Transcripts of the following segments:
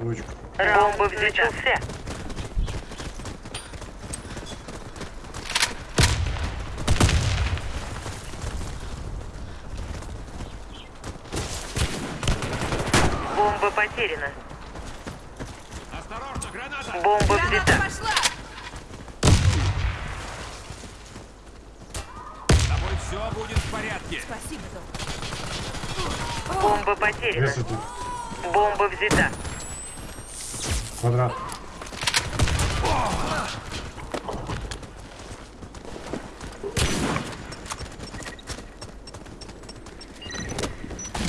Бомба взлетелся. Бомба потеряна. Осторожно, граната! Бомба Граната взята. пошла! С тобой все будет в порядке. Спасибо, Док. Бомба потеряна. Бомба взята. Квадрат.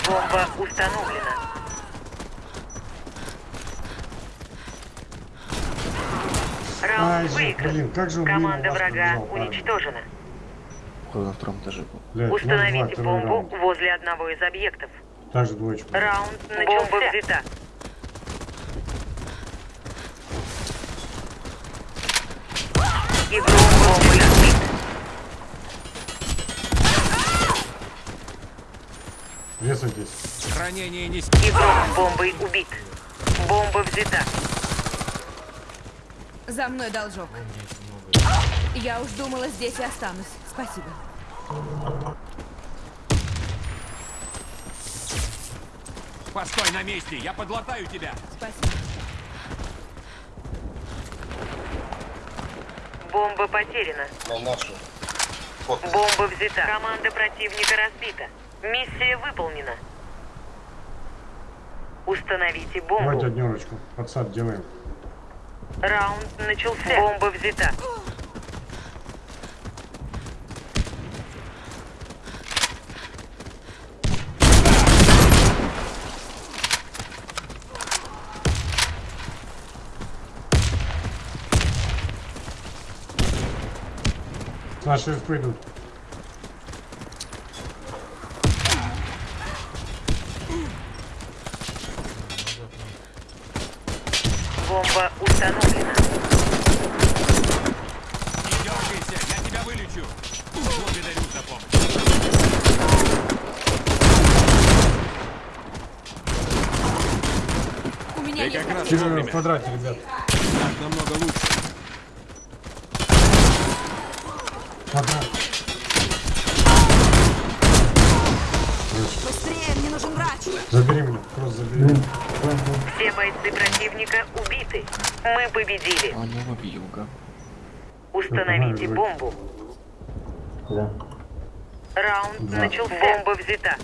Бомба установлена. Ай Раунд же, выигран. блин, как же он мимо Команда врага парень. уничтожена. Кто на втором этаже был? Блядь, Установите 0-2, второй бомбу раунд. возле одного из объектов. Та же двоечка. Раунд начался. Бомба взята. Весайтесь. Ранение не... Игрок бомбой убит. Бомба взята. За мной должок. Я уж думала, здесь и останусь. Спасибо. Постой на месте, я подлатаю тебя. Спасибо. Бомба потеряна. На нашу. Вот. Бомба взята. Команда противника разбита. Миссия выполнена. Установите Давайте бомбу. однерочку. Подсад делаем. Раунд начался. Бомба взята. Наши ФП Бомба установлена. Не дергайся, я тебя вылечу. Благодарю за помощь. У меня нет как раз. Тигр в квадрате, ребят. Так намного лучше. Квадрат. Быстрее, мне нужен врач. Забери меня. Кросс забери. Все бойцы противника убиты. Мы победили. А объюга. Установите бомбу. Раунд Да. начался. Бомба взята.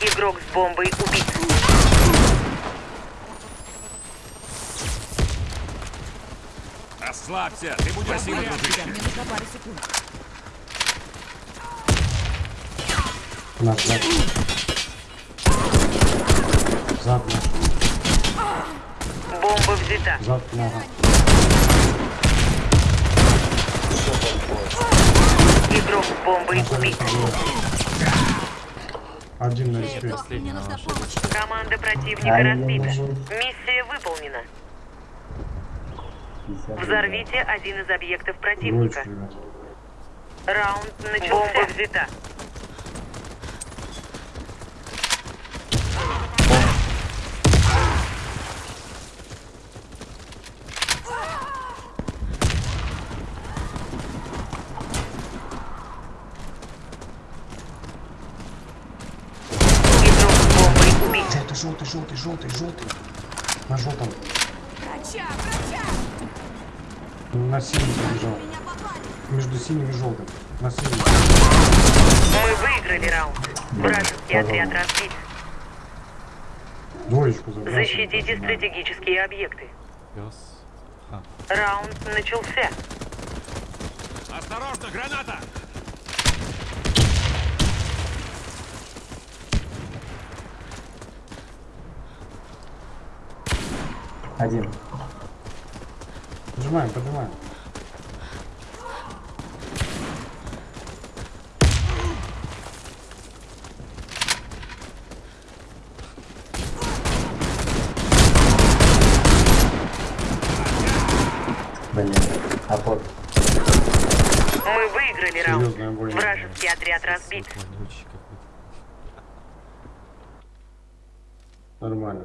Игрок с бомбой убит. Расслабься, ты будешь Тебя, дружище. Наш, зад. Зад наш. Бомба взята. Зад нога. Игрок с бомбой убит. Один на помощь. Команда противника разбита. Миссия выполнена. Взорвите один из объектов противника. Раунд начался. Бомба взята. Игрок с бомбой убит. Желтый, желтый, желтый, желтый. На желтом. Врача, врача! На синем побежал. Между синим и желтым. На синем. Мы выиграли раунд. Вражеский отряд разбит. Двоечку забрасывай. Защитите стратегические объекты. Раунд начался. Осторожно, граната! Один. Поднимаем, поднимаем. Блин. А. Мы выиграли раунд. Вражеский отряд разбит. Нормально.